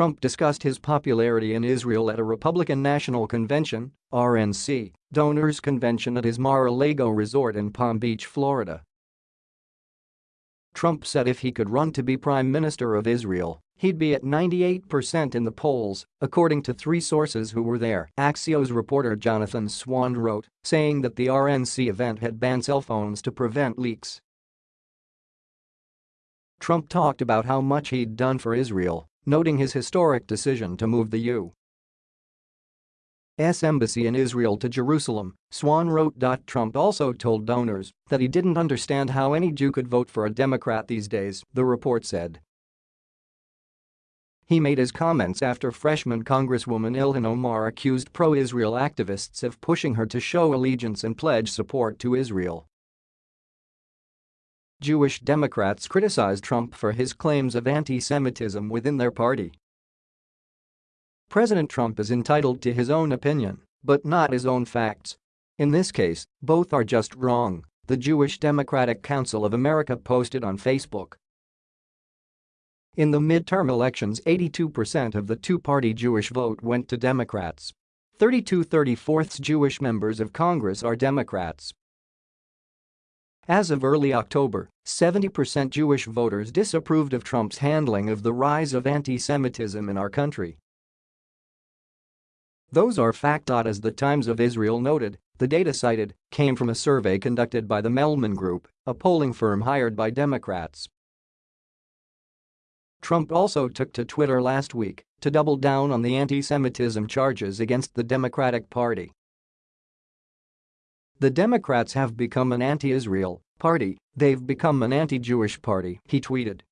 Trump discussed his popularity in Israel at a Republican National Convention RNC, donors convention at his Mar-a-Lago resort in Palm Beach, Florida. Trump said if he could run to be Prime Minister of Israel, he'd be at 98% in the polls, according to three sources who were there, Axios reporter Jonathan Swan wrote, saying that the RNC event had banned cell phones to prevent leaks. Trump talked about how much he'd done for Israel noting his historic decision to move the U.S. embassy in Israel to Jerusalem, Swan wrote. Trump also told donors that he didn't understand how any Jew could vote for a Democrat these days, the report said. He made his comments after freshman Congresswoman Ilhan Omar accused pro-Israel activists of pushing her to show allegiance and pledge support to Israel. Jewish Democrats criticized Trump for his claims of anti-Semitism within their party. President Trump is entitled to his own opinion, but not his own facts. In this case, both are just wrong, the Jewish Democratic Council of America posted on Facebook. In the midterm elections 82% of the two-party Jewish vote went to Democrats. 32 34 Jewish members of Congress are Democrats. As of early October, 70% Jewish voters disapproved of Trump's handling of the rise of anti-Semitism in our country. Those are fact. As the Times of Israel noted, the data cited came from a survey conducted by the Mellman Group, a polling firm hired by Democrats. Trump also took to Twitter last week to double down on the anti-Semitism charges against the Democratic Party. The Democrats have become an anti-Israel party, they've become an anti-Jewish party, he tweeted.